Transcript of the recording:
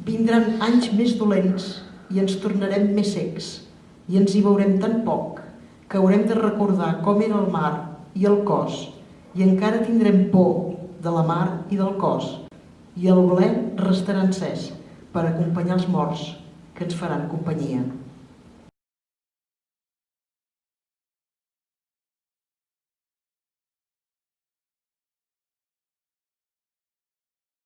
Vindran anys més dolents i ens tornarem més secs. I ens hi veurem tan poc que haurem de recordar com era el mar i el cos. I encara tindrem por de la mar i del cos. I el ble restarà encès per acompanyar els morts que ens faran companyia.